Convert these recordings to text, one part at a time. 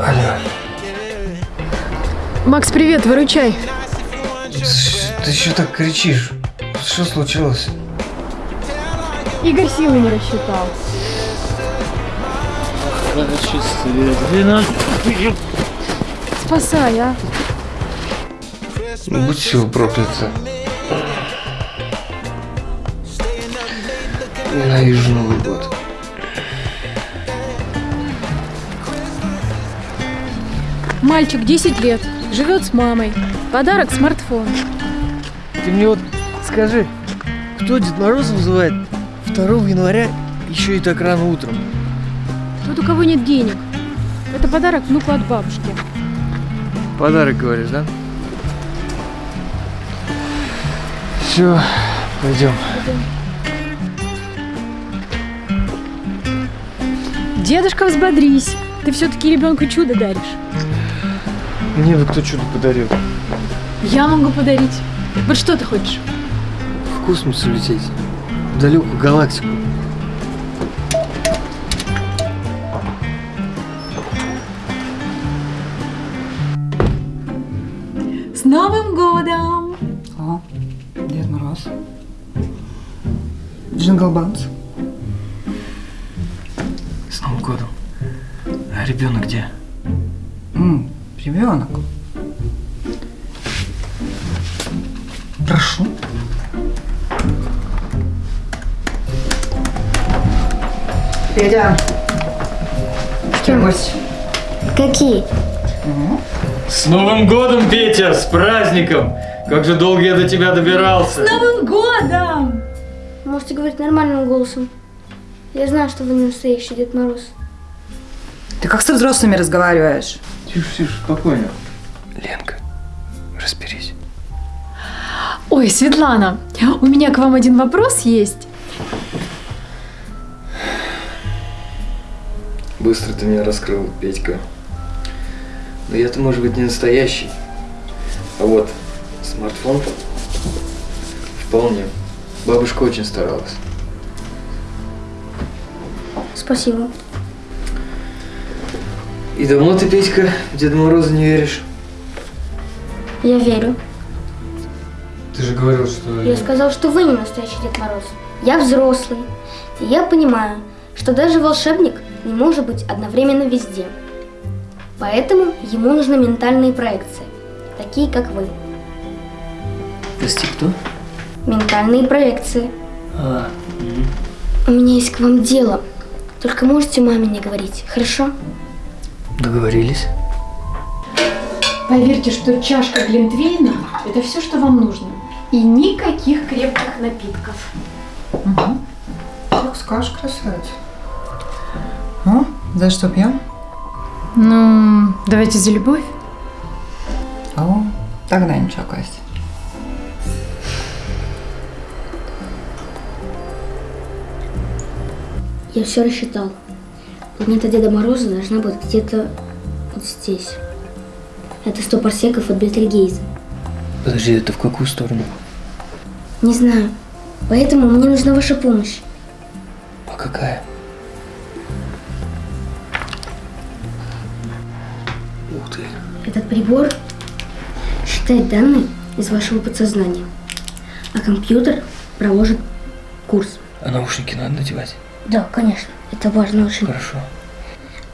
Алло. Макс, привет, выручай. Ты что так кричишь? Что случилось? Игорь силы не рассчитал. Спасай, а. Будь все проклято. Ненавижу Новый год. Мальчик 10 лет, живет с мамой. Подарок смартфон. Ты мне вот скажи, кто Дед Мороз вызывает 2 января еще и так рано утром? Тот, у кого нет денег. Это подарок внуку от бабушки. Подарок, говоришь, да? Все, пойдем. Дедушка, взбодрись. Ты все-таки ребенку чудо даришь. Мне бы кто чудо подарил. Я могу подарить. Вот что ты хочешь? В космос улететь. В далекую галактику. С Новым годом! О, Дед Мороз. Jingle Bells. С Новым годом. А ребенок где? М, ребенок. Прошу. Петя. Что? Гость. Какие? С Новым годом, Петя! С праздником! Как же долго я до тебя добирался! Новым годом! Можете говорить нормальным голосом. Я знаю, что вы не настоящий Дед Мороз. Ты как со взрослыми разговариваешь? Тише, тише, спокойно. Ленка, разберись. Ой, Светлана, у меня к вам один вопрос есть. Быстро ты меня раскрыл, Петька. Но я-то, может быть, не настоящий. А вот смартфон вполне. Бабушка очень старалась. Спасибо. И давно ты, Петька, в Деда Мороза не веришь? Я верю. Ты же говорил, что... Я сказал, что вы не настоящий Дед Мороз. Я взрослый. И я понимаю, что даже волшебник не может быть одновременно везде. Поэтому ему нужны ментальные проекции, такие как вы. Прости, кто? Ментальные проекции. А, У меня есть к вам дело. Только можете маме не говорить, хорошо? Договорились. Поверьте, что чашка глинтвейна – это все, что вам нужно. И никаких крепких напитков. Угу. Как скажешь, красавица. Ну, за что пьем? Ну, давайте за любовь. О, тогда ничего, Костя. Я все рассчитал. Планета Деда Мороза должна быть где-то вот здесь. Это 100 парсеков от Бетельгейза. Подожди, это в какую сторону? Не знаю. Поэтому мне нужна ваша помощь. А какая? Ух ты. Этот прибор считает данные из вашего подсознания. А компьютер проложит курс. А наушники надо надевать? Да, конечно. Это важно очень. Хорошо.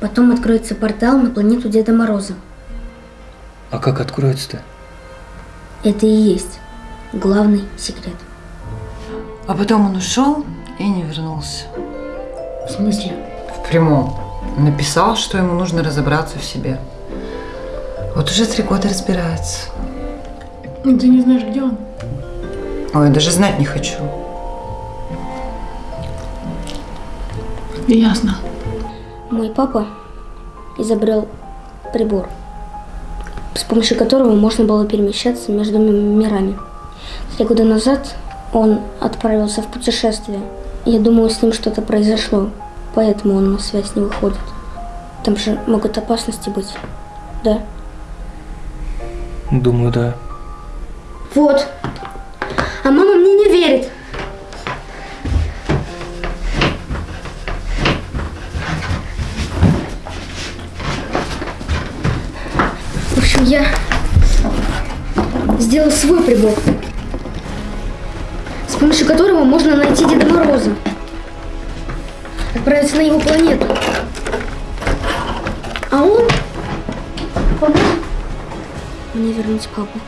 Потом откроется портал на планету Деда Мороза. А как откроется-то? Это и есть главный секрет. А потом он ушел и не вернулся. В смысле? В прямом. Написал, что ему нужно разобраться в себе. Вот уже три года разбирается. Ну, Ты не знаешь, где он? Ой, даже знать не хочу. Ясно. Мой папа изобрел прибор, с помощью которого можно было перемещаться между ми- мирами. Три года назад он отправился в путешествие. Я думаю, с ним что-то произошло, поэтому он на связь не выходит. Там же могут опасности быть, да? Думаю, да. Вот. А мама мне не верит. Общем, я сделал свой прибор, с помощью которого можно найти Деда Мороза, отправиться на его планету. А он поможет мне вернуть папу.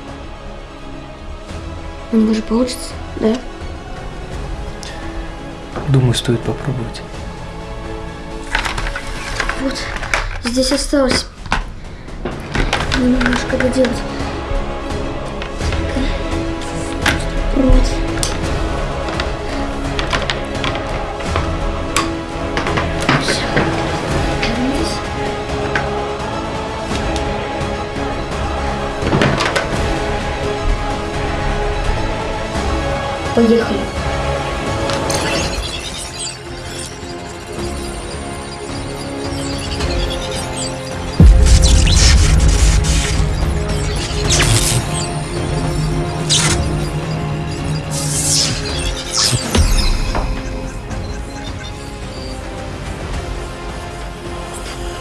У него же получится, да? Думаю, стоит попробовать. Вот, здесь осталось немножко доделать. Вернись. Поехали.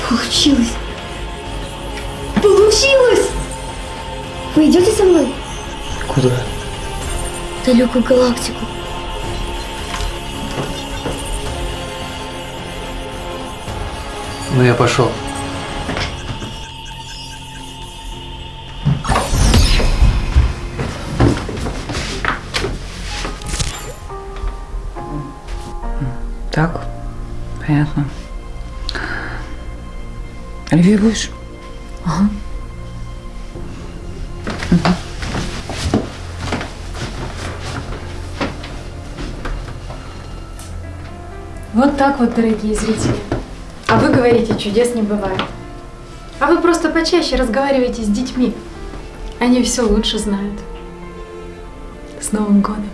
Получилось! Получилось! Вы идете со мной? Куда? В далекую галактику. Ну я пошел. Так, понятно. Оливье будешь? Ага. Вот так вот, дорогие зрители. А вы говорите, чудес не бывает. А вы просто почаще разговаривайте с детьми. Они все лучше знают. С Новым годом!